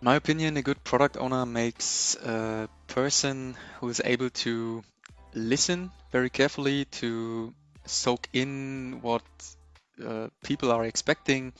In my opinion, a good product owner makes a person who is able to listen very carefully, to soak in what uh, people are expecting,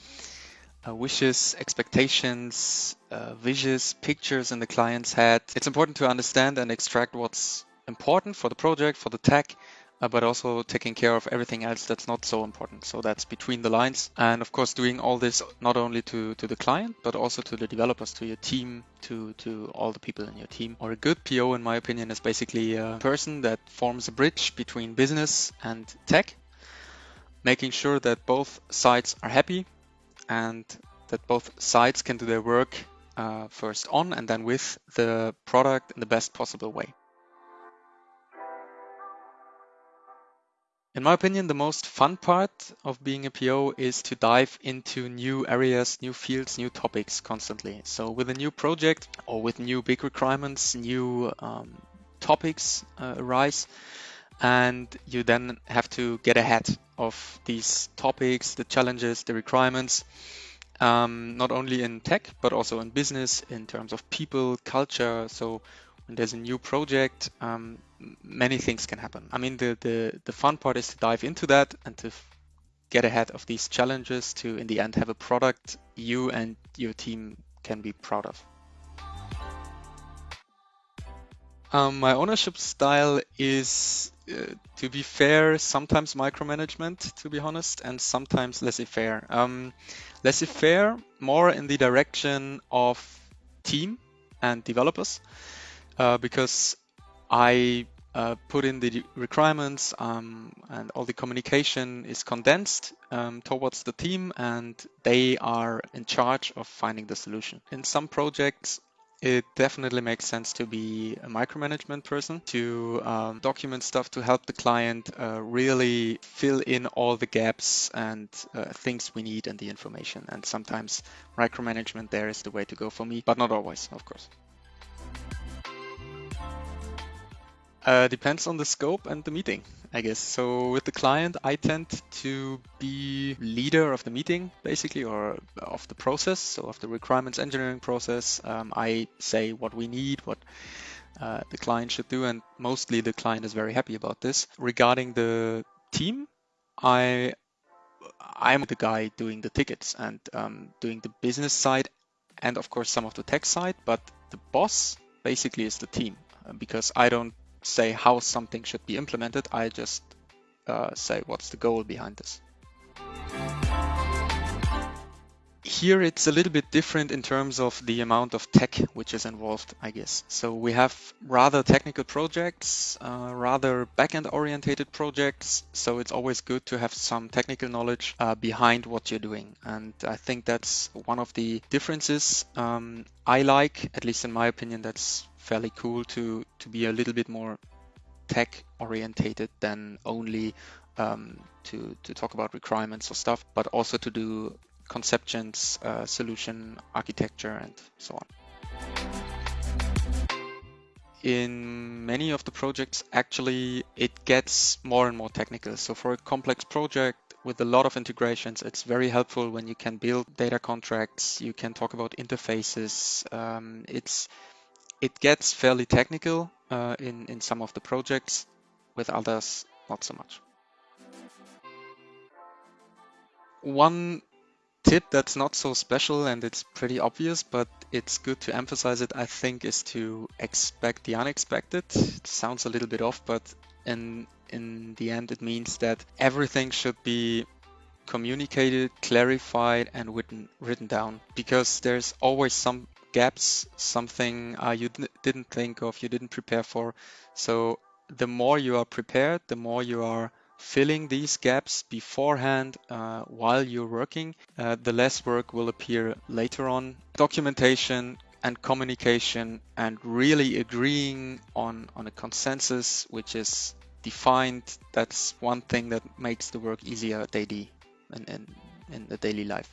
uh, wishes, expectations, uh, wishes, pictures in the client's head. It's important to understand and extract what's important for the project, for the tech, uh, but also taking care of everything else that's not so important. So that's between the lines. And of course, doing all this not only to, to the client, but also to the developers, to your team, to, to all the people in your team. Or a good PO, in my opinion, is basically a person that forms a bridge between business and tech, making sure that both sides are happy and that both sides can do their work uh, first on and then with the product in the best possible way. In my opinion, the most fun part of being a PO is to dive into new areas, new fields, new topics constantly. So with a new project or with new big requirements, new um, topics uh, arise, and you then have to get ahead of these topics, the challenges, the requirements, um, not only in tech, but also in business, in terms of people, culture. So there's a new project, um, many things can happen. I mean, the, the, the fun part is to dive into that and to get ahead of these challenges to, in the end, have a product you and your team can be proud of. Um, my ownership style is, uh, to be fair, sometimes micromanagement, to be honest, and sometimes laissez-faire. Um, laissez-faire more in the direction of team and developers, uh, because I uh, put in the requirements um, and all the communication is condensed um, towards the team and they are in charge of finding the solution. In some projects, it definitely makes sense to be a micromanagement person to um, document stuff to help the client uh, really fill in all the gaps and uh, things we need and the information. And sometimes micromanagement there is the way to go for me, but not always, of course. Uh, depends on the scope and the meeting, I guess. So with the client, I tend to be leader of the meeting, basically, or of the process, so of the requirements engineering process. Um, I say what we need, what uh, the client should do, and mostly the client is very happy about this. Regarding the team, I I'm the guy doing the tickets and um, doing the business side, and of course some of the tech side. But the boss basically is the team uh, because I don't say how something should be implemented. I just uh, say what's the goal behind this. Here it's a little bit different in terms of the amount of tech which is involved, I guess. So we have rather technical projects, uh, rather backend orientated projects. So it's always good to have some technical knowledge uh, behind what you're doing. And I think that's one of the differences um, I like, at least in my opinion, that's fairly cool to to be a little bit more tech orientated than only um, to to talk about requirements or stuff, but also to do conceptions, uh, solution architecture, and so on. In many of the projects, actually, it gets more and more technical. So for a complex project, with a lot of integrations, it's very helpful when you can build data contracts. You can talk about interfaces. Um, it's it gets fairly technical uh, in, in some of the projects, with others not so much. One tip that's not so special and it's pretty obvious, but it's good to emphasize it, I think, is to expect the unexpected. It sounds a little bit off, but in, in the end, it means that everything should be communicated, clarified, and written, written down because there's always some gaps, something uh, you didn't think of, you didn't prepare for. So the more you are prepared, the more you are filling these gaps beforehand uh, while you're working, uh, the less work will appear later on. Documentation and communication and really agreeing on, on a consensus which is defined, that's one thing that makes the work easier daily in, in, in the daily life.